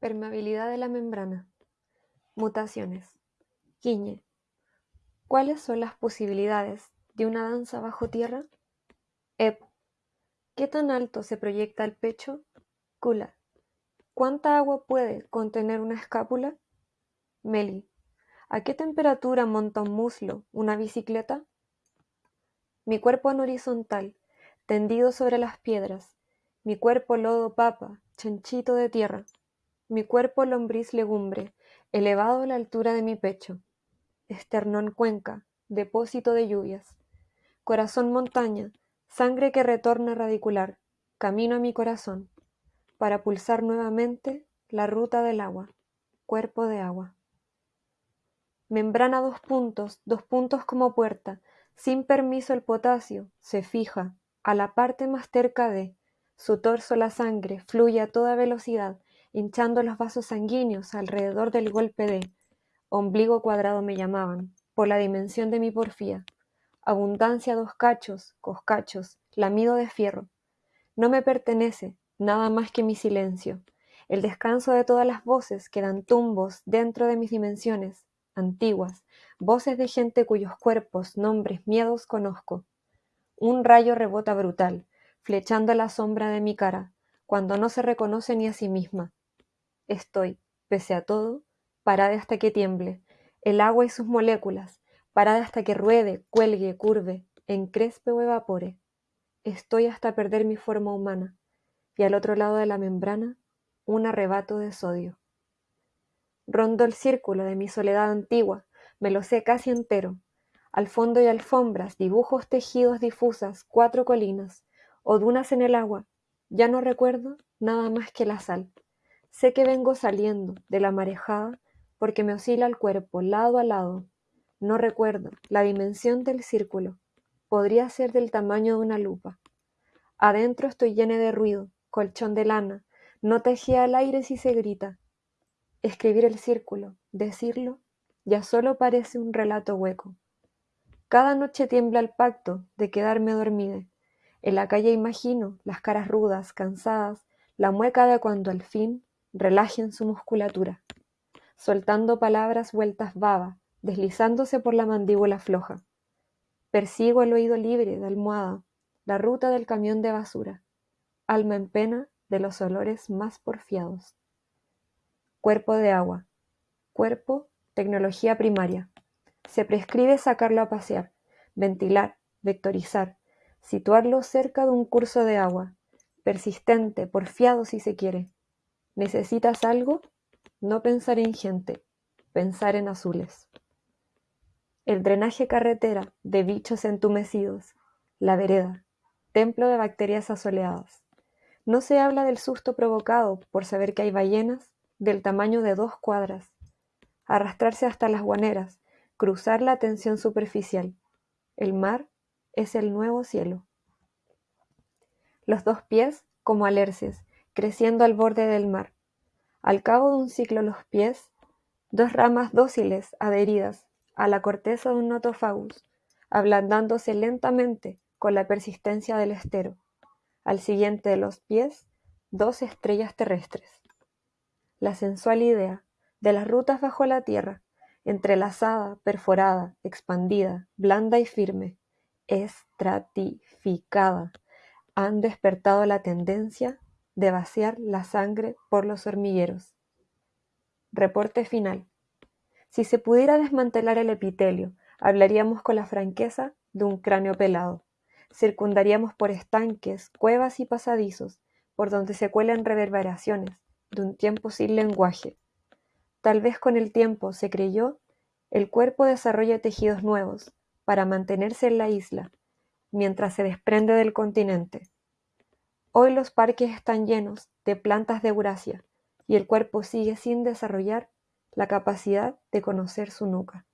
Permeabilidad de la membrana. Mutaciones. Quiñe. ¿Cuáles son las posibilidades de una danza bajo tierra? Ep. ¿Qué tan alto se proyecta el pecho? Kula. ¿Cuánta agua puede contener una escápula? Meli. ¿A qué temperatura monta un muslo una bicicleta? Mi cuerpo en horizontal, tendido sobre las piedras, mi cuerpo lodo papa, chanchito de tierra, mi cuerpo lombriz legumbre, elevado a la altura de mi pecho, esternón cuenca, depósito de lluvias, corazón montaña, sangre que retorna radicular, camino a mi corazón, para pulsar nuevamente la ruta del agua, cuerpo de agua. Membrana dos puntos, dos puntos como puerta, sin permiso el potasio se fija a la parte más cerca de su torso la sangre fluye a toda velocidad, hinchando los vasos sanguíneos alrededor del golpe de ombligo cuadrado me llamaban, por la dimensión de mi porfía. Abundancia dos cachos, coscachos, lamido de fierro. No me pertenece nada más que mi silencio, el descanso de todas las voces que dan tumbos dentro de mis dimensiones, antiguas, voces de gente cuyos cuerpos, nombres, miedos conozco. Un rayo rebota brutal, flechando la sombra de mi cara, cuando no se reconoce ni a sí misma. Estoy, pese a todo, parada hasta que tiemble, el agua y sus moléculas, parada hasta que ruede, cuelgue, curve, encrespe o evapore. Estoy hasta perder mi forma humana, y al otro lado de la membrana, un arrebato de sodio. Rondo el círculo de mi soledad antigua, me lo sé casi entero. Al fondo y alfombras, dibujos tejidos difusas, cuatro colinas, o dunas en el agua. Ya no recuerdo nada más que la sal. Sé que vengo saliendo de la marejada porque me oscila el cuerpo lado a lado. No recuerdo la dimensión del círculo. Podría ser del tamaño de una lupa. Adentro estoy llena de ruido, colchón de lana. No tejía al aire si se grita. Escribir el círculo, decirlo, ya solo parece un relato hueco. Cada noche tiembla el pacto de quedarme dormida en la calle imagino las caras rudas, cansadas, la mueca de cuando al fin relajen su musculatura, soltando palabras vueltas baba, deslizándose por la mandíbula floja. Persigo el oído libre de almohada, la ruta del camión de basura, alma en pena de los olores más porfiados. Cuerpo de agua. Cuerpo, tecnología primaria. Se prescribe sacarlo a pasear, ventilar, vectorizar, situarlo cerca de un curso de agua, persistente, porfiado si se quiere. ¿Necesitas algo? No pensar en gente, pensar en azules. El drenaje carretera de bichos entumecidos, la vereda, templo de bacterias asoleadas. No se habla del susto provocado por saber que hay ballenas del tamaño de dos cuadras, arrastrarse hasta las guaneras, cruzar la tensión superficial. El mar es el nuevo cielo. Los dos pies como alerces, creciendo al borde del mar. Al cabo de un ciclo los pies, dos ramas dóciles adheridas a la corteza de un notofagus, ablandándose lentamente con la persistencia del estero. Al siguiente de los pies, dos estrellas terrestres. La sensual idea de las rutas bajo la tierra, entrelazada, perforada, expandida, blanda y firme, estratificada, han despertado la tendencia de vaciar la sangre por los hormigueros. Reporte final. Si se pudiera desmantelar el epitelio, hablaríamos con la franqueza de un cráneo pelado. Circundaríamos por estanques, cuevas y pasadizos, por donde se cuelan reverberaciones de un tiempo sin lenguaje. Tal vez con el tiempo, se creyó, el cuerpo desarrolla tejidos nuevos, para mantenerse en la isla, mientras se desprende del continente. Hoy los parques están llenos de plantas de Eurasia y el cuerpo sigue sin desarrollar la capacidad de conocer su nuca.